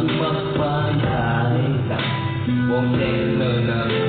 magpapayari, huwag na lang.